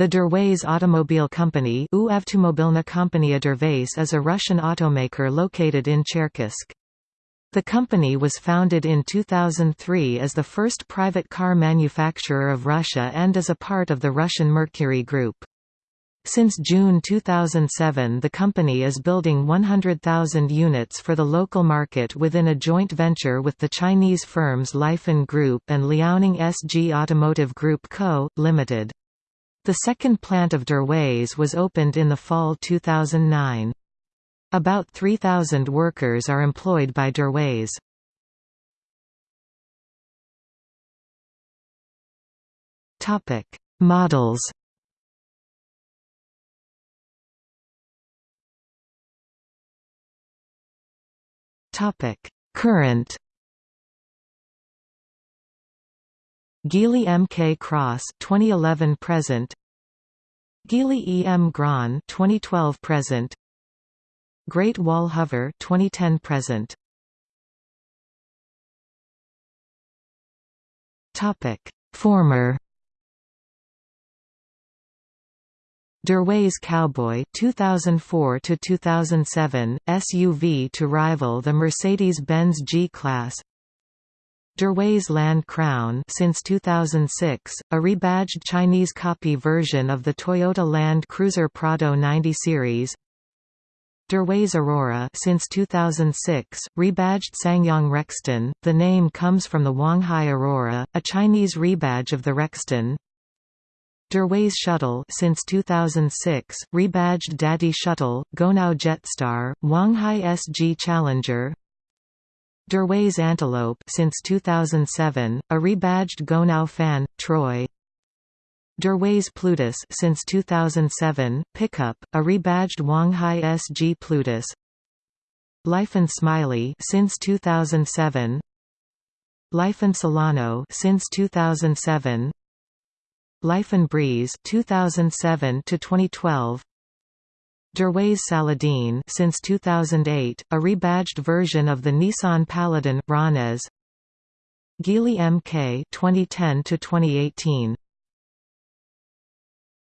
The Derways Automobile Company is a Russian automaker located in Cherkessk. The company was founded in 2003 as the first private car manufacturer of Russia and is a part of the Russian Mercury Group. Since June 2007 the company is building 100,000 units for the local market within a joint venture with the Chinese firms Lifan Group and Liaoning SG Automotive Group Co., Limited. The second plant of Derways was opened in the fall 2009. About 3,000 workers are employed by Derways. Models Topic: Current Geely MK Cross 2011 present Geely Emgrand 2012 present. Great Wall Hover 2010 present. Topic. Former. Derways Cowboy 2004 to 2007 SUV to rival the Mercedes-Benz G-Class Derways Land Crown since 2006, a rebadged Chinese copy version of the Toyota Land Cruiser Prado 90 series. Derways Aurora since 2006, rebadged SsangYong Rexton. The name comes from the Huanghai Aurora, a Chinese rebadge of the Rexton. Derways Shuttle since 2006, rebadged Dadi Shuttle, Gonow Jetstar, Huanghai SG Challenger. Derways Antelope since 2007, a rebadged Gonow fan, Troy. Derways Plutus since 2007, pickup, a rebadged Huanghai SG Plutus. Lifan Smily since 2007. Lifan Solano since 2007. Lifan Breeze 2007 to 2012. Derways Saladin since 2008, a rebadged version of the Nissan Paladin Ranez. Geely MK 2010 to 2018.